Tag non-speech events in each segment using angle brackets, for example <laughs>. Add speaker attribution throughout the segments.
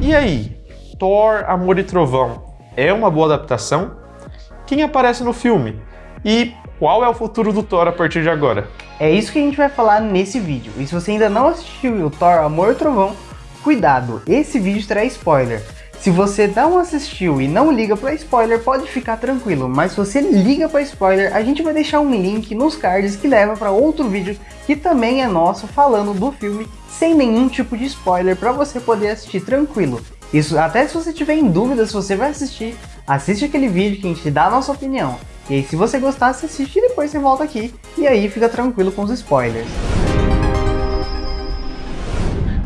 Speaker 1: E aí, Thor, Amor e Trovão é uma boa adaptação? Quem aparece no filme? E qual é o futuro do Thor a partir de agora?
Speaker 2: É isso que a gente vai falar nesse vídeo. E se você ainda não assistiu o Thor Amor e Trovão, cuidado, esse vídeo terá spoiler. Se você não assistiu e não liga para spoiler, pode ficar tranquilo, mas se você liga para spoiler, a gente vai deixar um link nos cards que leva para outro vídeo que também é nosso falando do filme sem nenhum tipo de spoiler para você poder assistir tranquilo. Isso até se você tiver em dúvida se você vai assistir, assiste aquele vídeo que a gente dá a nossa opinião. E aí se você gostar, você assiste e depois você volta aqui e aí fica tranquilo com os spoilers.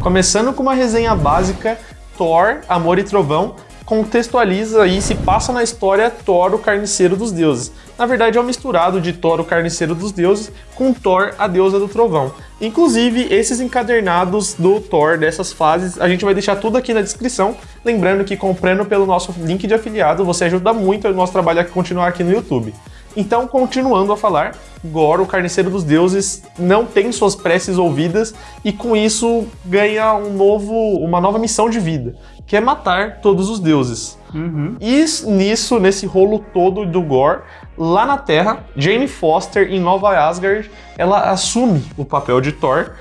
Speaker 1: Começando com uma resenha básica Thor, Amor e Trovão, contextualiza e se passa na história Thor, o Carniceiro dos Deuses. Na verdade, é um misturado de Thor, o Carniceiro dos Deuses, com Thor, a Deusa do Trovão. Inclusive, esses encadernados do Thor dessas fases, a gente vai deixar tudo aqui na descrição. Lembrando que comprando pelo nosso link de afiliado, você ajuda muito o nosso trabalho a continuar aqui no YouTube. Então, continuando a falar, Gor, o carniceiro dos deuses, não tem suas preces ouvidas e com isso ganha um novo, uma nova missão de vida, que é matar todos os deuses. Uhum. E nisso, nesse rolo todo do Gor, lá na Terra, Jane Foster, em Nova Asgard, ela assume o papel de Thor,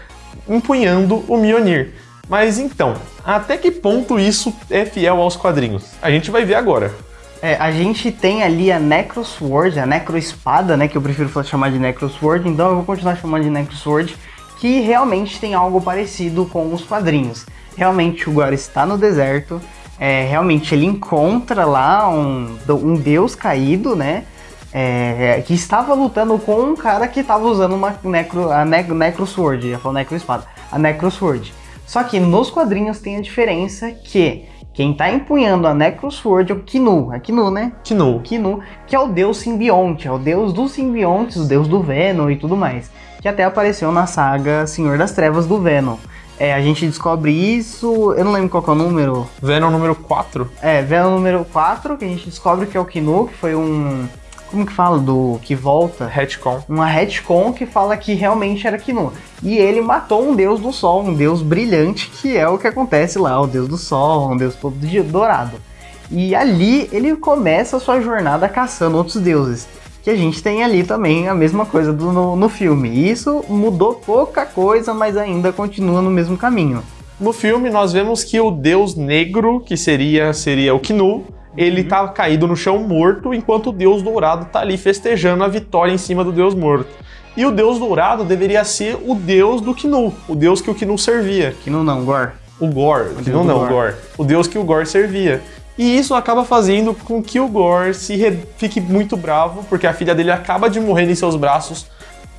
Speaker 1: empunhando o Mjolnir. Mas então, até que ponto isso é fiel aos quadrinhos? A gente vai ver agora.
Speaker 2: É, a gente tem ali a Necrosword, a Necroespada, né, que eu prefiro chamar de Necrosword, então eu vou continuar chamando de Necrosword, que realmente tem algo parecido com os quadrinhos. Realmente o Gore está no deserto, é, realmente ele encontra lá um, um deus caído, né, é, que estava lutando com um cara que estava usando uma necro, a ne Necrosword, ia falar Necroespada, a Necrosword. Só que nos quadrinhos tem a diferença que quem tá empunhando a Necrosword é o Kinu, é Kinu, né?
Speaker 1: Kinu.
Speaker 2: Kinu, que é o deus simbionte, é o deus dos simbiontes, o deus do Venom e tudo mais. Que até apareceu na saga Senhor das Trevas do Venom. É, a gente descobre isso, eu não lembro qual é o número.
Speaker 1: Venom número 4?
Speaker 2: É, Venom número 4, que a gente descobre que é o Kinu, que foi um como que fala? Do que volta?
Speaker 1: Retcon.
Speaker 2: Uma retcon que fala que realmente era Kinu. E ele matou um deus do sol, um deus brilhante, que é o que acontece lá, o deus do sol, um deus todo dourado. E ali ele começa a sua jornada caçando outros deuses. Que a gente tem ali também a mesma coisa do, no, no filme. E isso mudou pouca coisa, mas ainda continua no mesmo caminho.
Speaker 1: No filme nós vemos que o deus negro, que seria, seria o Kinu, ele tá caído no chão morto, enquanto o Deus Dourado tá ali festejando a vitória em cima do Deus morto. E o Deus Dourado deveria ser o Deus do Knu, o Deus que o Knu servia.
Speaker 2: Knu não, Gor.
Speaker 1: O Gor, o Knu não, Gor. O Deus que o Gor servia. E isso acaba fazendo com que o Gor se fique muito bravo, porque a filha dele acaba de morrer em seus braços,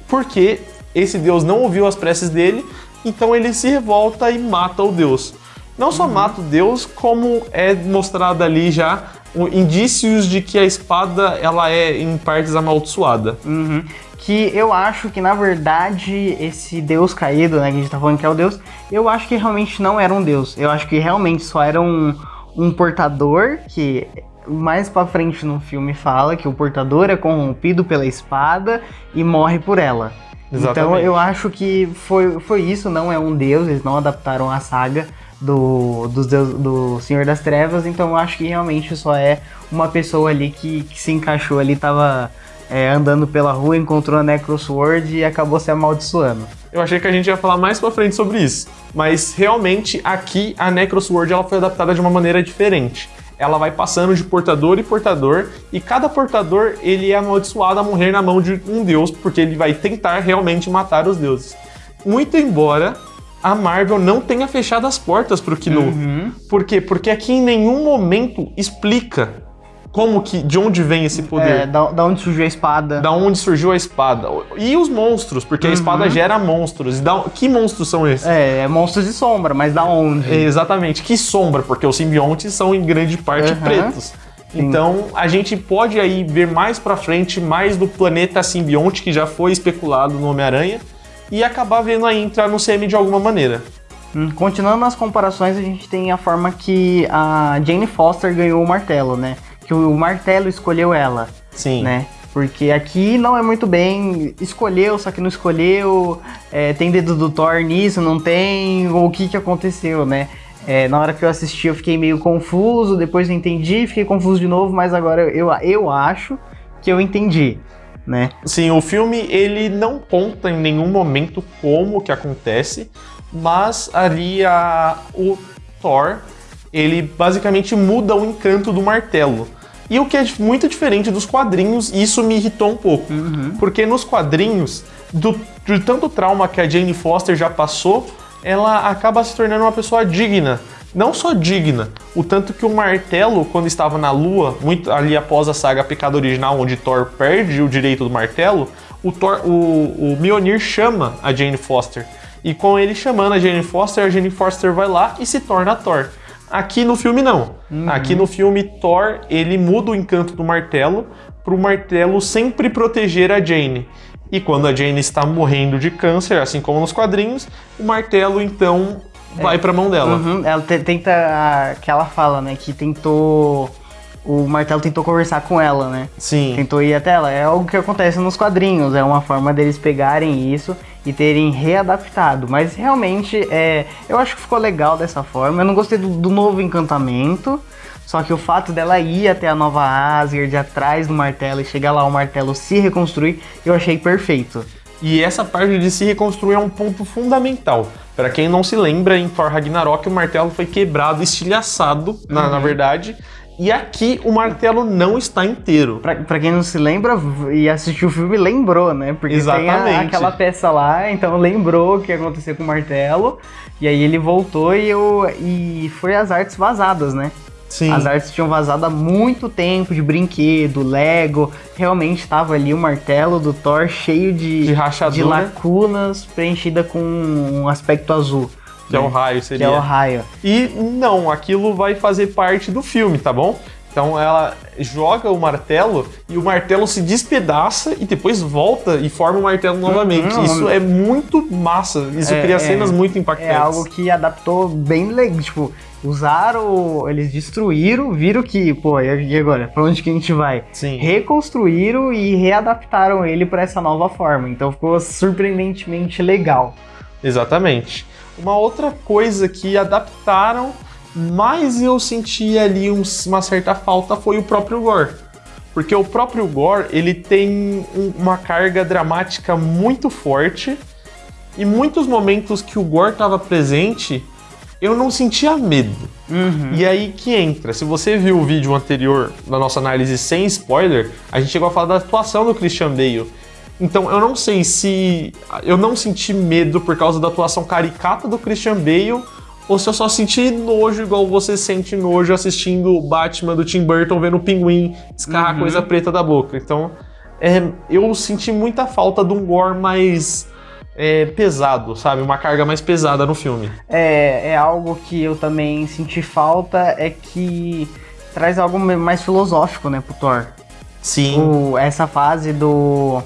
Speaker 1: porque esse Deus não ouviu as preces dele, então ele se revolta e mata o Deus. Não só uhum. mata o deus, como é mostrado ali já indícios de que a espada ela é em partes amaldiçoada.
Speaker 2: Uhum. Que eu acho que na verdade esse deus caído, né, que a gente tá falando que é o deus, eu acho que realmente não era um deus. Eu acho que realmente só era um, um portador que mais para frente no filme fala que o portador é corrompido pela espada e morre por ela. Exatamente. Então eu acho que foi, foi isso, não é um deus, eles não adaptaram a saga do, do, do Senhor das Trevas, então eu acho que realmente só é uma pessoa ali que, que se encaixou ali, tava é, andando pela rua, encontrou a Necrosword e acabou se amaldiçoando.
Speaker 1: Eu achei que a gente ia falar mais pra frente sobre isso, mas realmente aqui a Necrosword ela foi adaptada de uma maneira diferente. Ela vai passando de portador e portador, e cada portador ele é amaldiçoado a morrer na mão de um deus, porque ele vai tentar realmente matar os deuses. Muito embora a Marvel não tenha fechado as portas para o Kinu. Uhum. Por quê? Porque aqui em nenhum momento explica como que, de onde vem esse poder. É,
Speaker 2: da, da onde surgiu a espada.
Speaker 1: Da onde surgiu a espada. E os monstros, porque uhum. a espada gera monstros. E da, que monstros são esses?
Speaker 2: É, é, monstros de sombra, mas da onde?
Speaker 1: É, exatamente, que sombra, porque os simbiontes são em grande parte uhum. pretos. Sim. Então, a gente pode aí ver mais pra frente mais do planeta simbionte, que já foi especulado no Homem-Aranha, e acabar vendo aí entrar no CM de alguma maneira.
Speaker 2: Hum, continuando nas comparações, a gente tem a forma que a Jane Foster ganhou o martelo, né? Que o martelo escolheu ela.
Speaker 1: Sim.
Speaker 2: Né? Porque aqui não é muito bem, escolheu, só que não escolheu, é, tem dedo do Thor nisso, não tem, ou o que que aconteceu, né? É, na hora que eu assisti eu fiquei meio confuso, depois eu entendi, fiquei confuso de novo, mas agora eu, eu acho que eu entendi, né?
Speaker 1: Sim, o filme ele não conta em nenhum momento como que acontece, mas ali a, o Thor, ele basicamente muda o encanto do martelo. E o que é muito diferente dos quadrinhos, isso me irritou um pouco.
Speaker 2: Uhum.
Speaker 1: Porque nos quadrinhos, do, de tanto trauma que a Jane Foster já passou, ela acaba se tornando uma pessoa digna. Não só digna, o tanto que o martelo, quando estava na Lua, muito ali após a saga Pecado Original, onde Thor perde o direito do martelo, o, Thor, o, o Mjolnir chama a Jane Foster. E com ele chamando a Jane Foster, a Jane Foster vai lá e se torna Thor. Aqui no filme não.
Speaker 2: Uhum.
Speaker 1: Aqui no filme Thor, ele muda o encanto do martelo para o martelo sempre proteger a Jane. E quando a Jane está morrendo de câncer, assim como nos quadrinhos, o martelo então vai para a mão dela.
Speaker 2: Uhum, Ela te- tenta. Que ela fala, né? Que tentou. O martelo tentou conversar com ela, né?
Speaker 1: Sim.
Speaker 2: Tentou ir até ela. É algo que acontece nos quadrinhos. É uma forma deles pegarem isso e terem readaptado. Mas realmente, é, eu acho que ficou legal dessa forma. Eu não gostei do, do novo encantamento. Só que o fato dela ir até a nova Asgard, atrás do martelo e chegar lá o martelo se reconstruir, eu achei perfeito.
Speaker 1: E essa parte de se reconstruir é um ponto fundamental. Para quem não se lembra, em Thor Ragnarok o martelo foi quebrado, estilhaçado, na, na verdade. E aqui o martelo não está inteiro.
Speaker 2: Pra, pra quem não se lembra e assistiu o filme, lembrou, né? Porque tem a-
Speaker 1: Exatamente.
Speaker 2: aquela peça lá, então lembrou o que aconteceu com o martelo. E aí ele voltou e, eu, e foi as artes vazadas, né?
Speaker 1: Sim.
Speaker 2: As artes tinham vazado há muito tempo de brinquedo, Lego. Realmente estava ali o martelo do Thor cheio de,
Speaker 1: De rachadura.
Speaker 2: lacunas, preenchida com um aspecto azul.
Speaker 1: Que é
Speaker 2: né?
Speaker 1: o raio,
Speaker 2: Que
Speaker 1: seria.
Speaker 2: é o raio.
Speaker 1: E não, aquilo vai fazer parte do filme, tá bom? Então ela joga o martelo e o martelo se despedaça e depois volta e forma o martelo novamente. Isso é muito massa. Isso
Speaker 2: É,
Speaker 1: cria
Speaker 2: é.
Speaker 1: cenas muito impactantes.
Speaker 2: É algo que adaptou bem legal. Tipo, usaram, eles destruíram, viram que, pô, e agora? Pra onde que a gente vai?
Speaker 1: Sim.
Speaker 2: Reconstruíram e readaptaram ele pra essa nova forma. Então ficou surpreendentemente legal.
Speaker 1: Exatamente. Uma outra coisa que adaptaram, mas eu senti ali um- uma certa falta foi o próprio Gore. Porque o próprio Gore, ele tem um- uma carga dramática muito forte e muitos momentos que o Gore estava presente, eu não sentia medo. E aí que entra, se você viu o vídeo anterior da nossa análise sem spoiler, a gente chegou a falar da atuação do Christian Bale. Então eu não sei se eu não senti medo por causa da atuação caricata do Christian Bale ou se eu só senti nojo igual você sente nojo assistindo o Batman do Tim Burton vendo o pinguim escarrar coisa preta da boca. Então é, eu senti muita falta de um gore mais é, pesado, sabe? Uma carga mais pesada no filme.
Speaker 2: É, é algo que eu também senti falta, é que traz algo mais filosófico, né, pro Thor.
Speaker 1: Sim.
Speaker 2: O- essa fase do.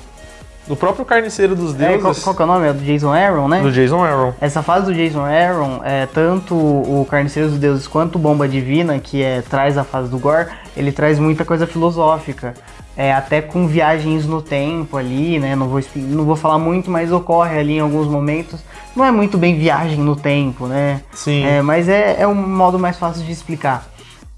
Speaker 1: Do próprio Carniceiro dos
Speaker 2: É,
Speaker 1: Deuses,
Speaker 2: qual, qual que é o nome? É do Jason Aaron, né?
Speaker 1: do Jason Aaron.
Speaker 2: Essa fase do Jason Aaron, é, tanto o Carniceiro dos Deuses quanto o Bomba Divina, que é, traz a fase do Gore, ele traz muita coisa filosófica. É, até com viagens no tempo ali, né? Não vou, não vou falar muito, mas ocorre ali em alguns momentos. Não é muito bem viagem no tempo, né?
Speaker 1: Sim.
Speaker 2: É, mas é, é um modo mais fácil de explicar.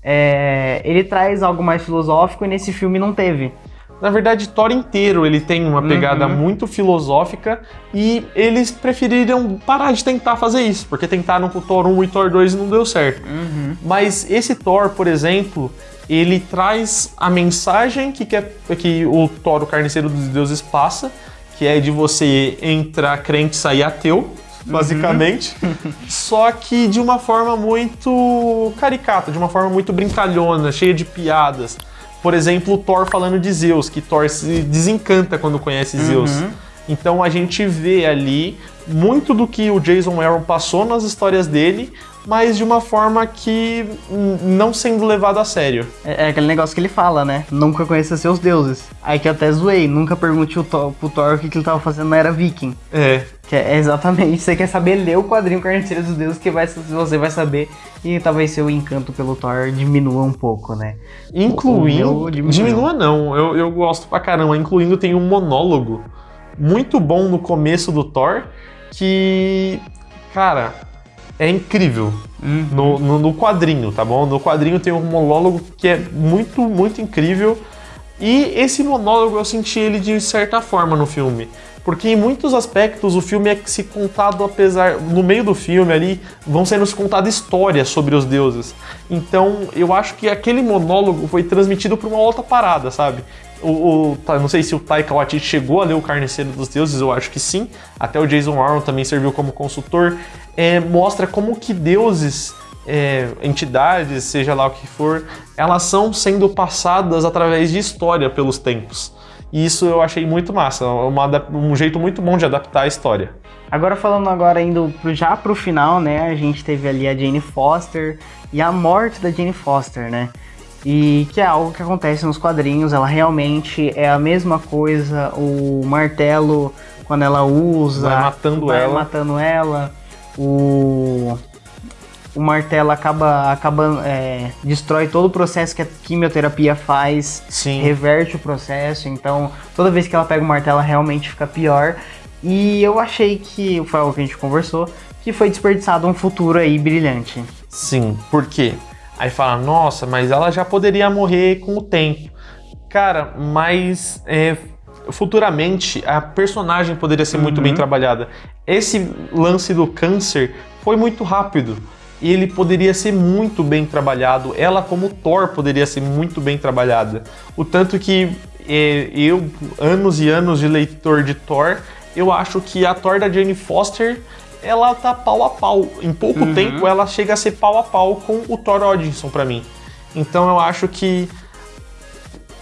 Speaker 2: É, ele traz algo mais filosófico e nesse filme não teve.
Speaker 1: Na verdade, Thor inteiro ele tem uma pegada
Speaker 2: Uhum.
Speaker 1: muito filosófica e eles preferiram parar de tentar fazer isso, porque tentaram com o Thor 1 e Thor 2 e não deu certo. Mas esse Thor, por exemplo, ele traz a mensagem que, quer, que o Thor, o Carniceiro dos Deuses, passa, que é de você entrar crente e sair ateu, basicamente. <laughs> Só que de uma forma muito caricata, de uma forma muito brincalhona, cheia de piadas. Por exemplo, o Thor falando de Zeus, que Thor se desencanta quando conhece Zeus. Então a gente vê ali muito do que o Jason Aaron passou nas histórias dele, mas de uma forma que não sendo levado a sério.
Speaker 2: É, é aquele negócio que ele fala, né? Nunca conheça seus deuses. Aí que eu até zoei, nunca pergunte o Thor, pro Thor o que, que ele tava fazendo na era viking.
Speaker 1: É,
Speaker 2: Que é exatamente, você quer saber ler o quadrinho Carniceiro dos Deuses, que vai, você vai saber, e talvez seu encanto pelo Thor diminua um pouco, né?
Speaker 1: incluindo.
Speaker 2: Diminuiu.
Speaker 1: diminua não, eu, eu gosto pra caramba. Incluindo tem um monólogo muito bom no começo do Thor, que. Cara. É incrível. No, no, no quadrinho, tá bom? No quadrinho tem um monólogo que é muito, muito incrível. E esse monólogo eu senti ele de certa forma no filme. Porque em muitos aspectos o filme é se contado apesar. No meio do filme ali vão sendo se contadas histórias sobre os deuses. Então eu acho que aquele monólogo foi transmitido por uma outra parada, sabe? O, o- tá, não sei se o Taika Waititi chegou a ler o Carniceiro dos Deuses, eu acho que sim. Até o Jason Aaron também serviu como consultor. É, mostra como que deuses, é, entidades, seja lá o que for, elas são sendo passadas através de história pelos tempos. E isso eu achei muito massa, uma um jeito muito bom de adaptar a história.
Speaker 2: Agora falando agora indo pro- já pro final, né? A gente teve ali a Jane Foster e a morte da Jane Foster, né? E que é algo que acontece nos quadrinhos, ela realmente é a mesma coisa, o martelo quando ela usa,
Speaker 1: Vai matando
Speaker 2: vai
Speaker 1: ela.
Speaker 2: matando ela, o o martelo acaba acaba é, destrói todo o processo que a quimioterapia faz
Speaker 1: Sim.
Speaker 2: reverte o processo, então toda vez que ela pega o martelo realmente fica pior. E eu achei que, foi algo que a gente conversou, que foi desperdiçado um futuro aí brilhante.
Speaker 1: Sim, por quê? Aí fala, nossa, mas ela já poderia morrer com o tempo. Cara, mas é, futuramente a personagem poderia ser muito bem trabalhada. Esse lance do câncer foi muito rápido. E ele poderia ser muito bem trabalhado. Ela, como Thor, poderia ser muito bem trabalhada. O tanto que é, eu, anos e anos de leitor de Thor, eu acho que a Thor da Jane Foster ela tá pau a pau. Em pouco tempo ela chega a ser pau a pau com o Thor Odinson pra mim. Então eu acho que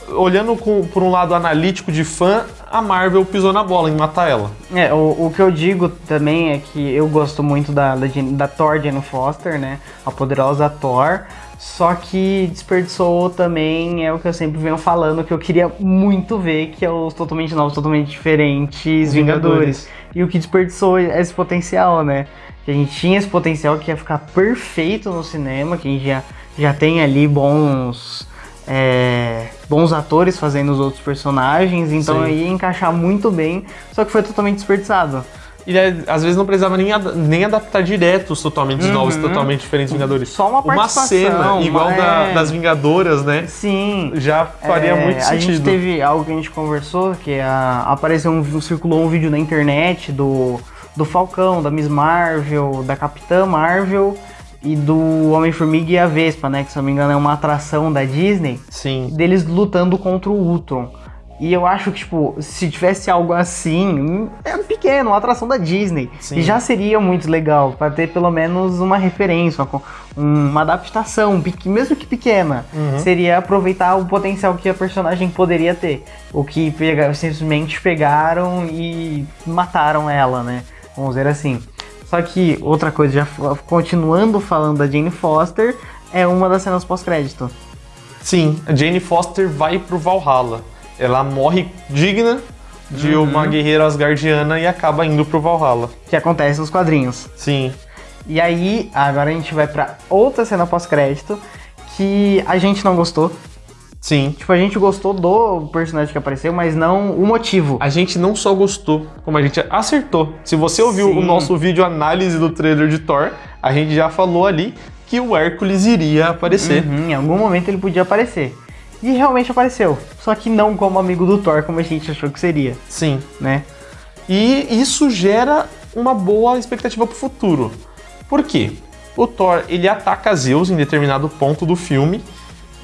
Speaker 1: olhando com- por um lado analítico de fã, a Marvel pisou na bola em matar ela.
Speaker 2: É, o, o que eu digo também é que eu gosto muito da, da, da Thor Jane Foster, né? A poderosa Thor. Só que desperdiçou também é o que eu sempre venho falando, que eu queria muito ver, que é os totalmente novos, totalmente diferentes Vingadores.
Speaker 1: Vingadores.
Speaker 2: E o que desperdiçou é esse potencial, né? Que a gente tinha esse potencial que ia ficar perfeito no cinema, que a gente já, já tem ali bons. é, bons atores fazendo os outros personagens, então
Speaker 1: Sim.
Speaker 2: ia encaixar muito bem, só que foi totalmente desperdiçado.
Speaker 1: E é, às vezes não precisava nem, ad- nem adaptar direto os totalmente
Speaker 2: Uhum.
Speaker 1: novos, totalmente diferentes Vingadores.
Speaker 2: Só uma participação,
Speaker 1: cena igual
Speaker 2: uma-
Speaker 1: da-
Speaker 2: é.
Speaker 1: das Vingadoras, né?
Speaker 2: Sim.
Speaker 1: Já faria
Speaker 2: É,
Speaker 1: muito
Speaker 2: A gente
Speaker 1: sentido.
Speaker 2: teve algo que a gente conversou, que a- apareceu um, circulou um vídeo na internet do, do Falcão, da Miss Marvel, da Capitã Marvel e do Homem-Formiga e a Vespa, né? Que se eu não me engano é uma atração da Disney,
Speaker 1: Sim.
Speaker 2: deles lutando contra o Ultron. E eu acho que, tipo, se tivesse algo assim, é pequeno, uma atração da Disney.
Speaker 1: Sim.
Speaker 2: E já seria muito legal, pra ter pelo menos uma referência, uma, uma adaptação, mesmo que pequena.
Speaker 1: Uhum.
Speaker 2: Seria aproveitar o potencial que a personagem poderia ter. O que pega, simplesmente pegaram e mataram ela, né? Vamos dizer assim. Só que outra coisa, já continuando falando da Jane Foster, é uma das cenas pós-crédito.
Speaker 1: Sim, a Jane Foster vai pro Valhalla. Ela morre digna de
Speaker 2: Uhum.
Speaker 1: uma guerreira asgardiana e acaba indo pro Valhalla.
Speaker 2: Que acontece nos quadrinhos.
Speaker 1: Sim.
Speaker 2: E aí, agora a gente vai pra outra cena pós-crédito que a gente não gostou.
Speaker 1: Sim.
Speaker 2: Tipo, a gente gostou do personagem que apareceu, mas não o motivo.
Speaker 1: A gente não só gostou, como a gente acertou. Se você ouviu
Speaker 2: Sim.
Speaker 1: o nosso vídeo análise do trailer de Thor, a gente já falou ali que o Hércules iria aparecer.
Speaker 2: Uhum, em algum momento ele podia aparecer. E realmente apareceu. Só que não como amigo do Thor, como a gente achou que seria,
Speaker 1: Sim.
Speaker 2: né?
Speaker 1: E isso gera uma boa expectativa pro futuro. Por quê? O Thor, ele ataca Zeus em determinado ponto do filme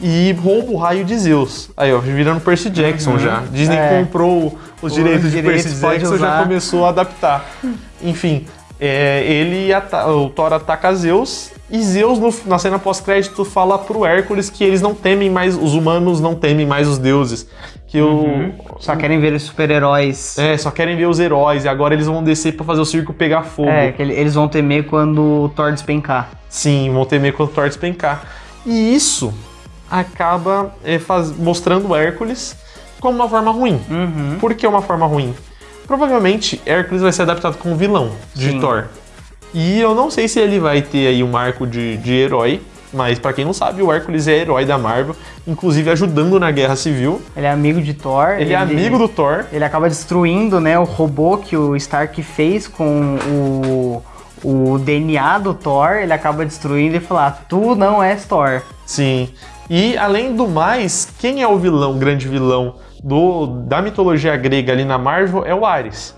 Speaker 1: e rouba o raio de Zeus. Aí, ó, virando Percy Jackson já. Disney
Speaker 2: É.
Speaker 1: comprou os
Speaker 2: Os
Speaker 1: direitos de
Speaker 2: direitos
Speaker 1: Percy Jackson já começou a adaptar. <laughs> Enfim, é, ele ata- o Thor ataca Zeus e Zeus no- na cena pós-crédito fala pro Hércules que eles não temem mais, os humanos não temem mais os deuses. Que o,
Speaker 2: Só querem ver os super-heróis.
Speaker 1: é, só querem ver os heróis e agora eles vão descer pra fazer o circo pegar fogo.
Speaker 2: É, que ele- eles vão temer quando o Thor despencar.
Speaker 1: Sim, vão temer quando o Thor despencar. E isso acaba é, faz- mostrando o Hércules como uma forma ruim.
Speaker 2: Uhum.
Speaker 1: Por que uma forma ruim? Provavelmente Hércules vai ser adaptado como vilão de
Speaker 2: Sim.
Speaker 1: Thor. E eu não sei se ele vai ter aí um arco de, de herói, mas pra quem não sabe, o Hércules é herói da Marvel, inclusive ajudando na Guerra Civil.
Speaker 2: Ele é amigo de Thor.
Speaker 1: Ele, é amigo do Thor.
Speaker 2: Ele acaba destruindo, né, o robô que o Stark fez com o, o DNA do Thor, ele acaba destruindo e fala, ah, tu não és Thor.
Speaker 1: Sim. E além do mais, quem é o vilão, o grande vilão do, da mitologia grega ali na Marvel é o Ares.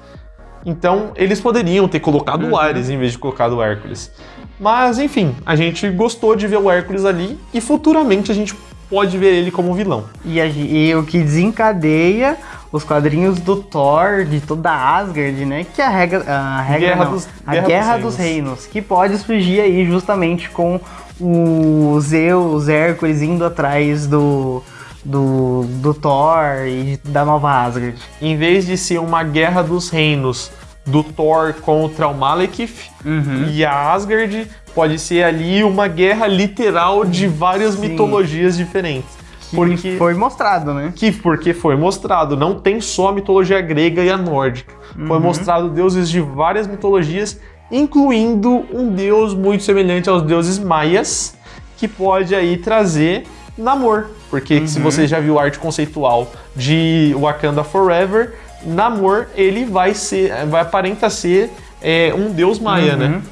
Speaker 1: Então eles poderiam ter colocado uhum. o Ares em vez de colocar o Hércules. Mas enfim, a gente gostou de ver o Hércules ali e futuramente a gente pode ver ele como vilão.
Speaker 2: E, a, e o que desencadeia os quadrinhos do Thor, de toda a Asgard, né? Que é a regra, a regra guerra, não, dos, a guerra, guerra dos, dos reinos. reinos. que pode surgir aí justamente com o Zeus, Hércules indo atrás do, do, do Thor e da nova Asgard.
Speaker 1: Em vez de ser uma guerra dos reinos do Thor contra o Malekith uhum. e a Asgard, pode ser ali uma guerra literal de várias Sim. mitologias diferentes.
Speaker 2: Que porque foi mostrado, né?
Speaker 1: Que porque foi mostrado, não tem só a mitologia grega e a nórdica. Uhum. Foi mostrado deuses de várias mitologias, incluindo um deus muito semelhante aos deuses maias, que pode aí trazer Namor. Porque uhum. se você já viu arte conceitual de Wakanda Forever, Namor ele vai ser, vai aparenta ser é, um deus maia, né? uhum. né?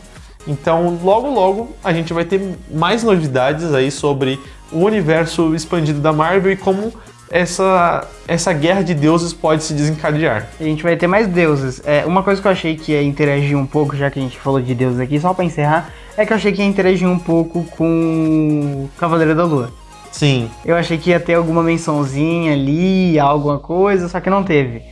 Speaker 1: Então, logo logo a gente vai ter mais novidades aí sobre o universo expandido da Marvel e como essa, essa guerra de deuses pode se desencadear.
Speaker 2: A gente vai ter mais deuses. É, uma coisa que eu achei que ia interagir um pouco, já que a gente falou de deuses aqui, só para encerrar, é que eu achei que ia interagir um pouco com Cavaleiro da Lua.
Speaker 1: Sim.
Speaker 2: Eu achei que ia ter alguma mençãozinha ali, alguma coisa, só que não teve.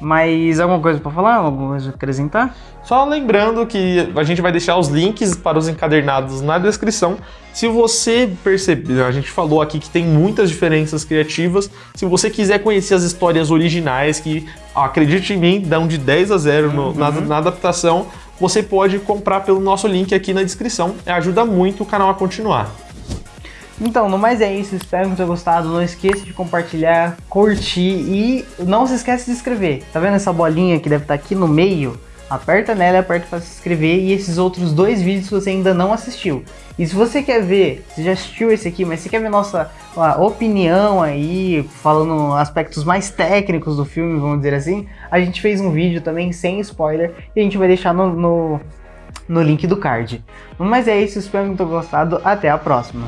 Speaker 2: Mas alguma coisa para falar? Alguma coisa para acrescentar?
Speaker 1: Só lembrando que a gente vai deixar os links para os encadernados na descrição. Se você perceber, a gente falou aqui que tem muitas diferenças criativas. Se você quiser conhecer as histórias originais, que acredite em mim, dão de 10 a 0 no, uhum. na, na adaptação, você pode comprar pelo nosso link aqui na descrição. Ajuda muito o canal a continuar.
Speaker 2: Então, no mais é isso, espero que tenha gostado, não esqueça de compartilhar, curtir e não se esqueça de inscrever. Tá vendo essa bolinha que deve estar aqui no meio? Aperta nela e aperta para se inscrever e esses outros dois vídeos que você ainda não assistiu. E se você quer ver, você já assistiu esse aqui, mas você quer ver nossa opinião aí, falando aspectos mais técnicos do filme, vamos dizer assim, a gente fez um vídeo também sem spoiler e a gente vai deixar no, no, no link do card. Mas é isso, espero que tenham gostado, até a próxima.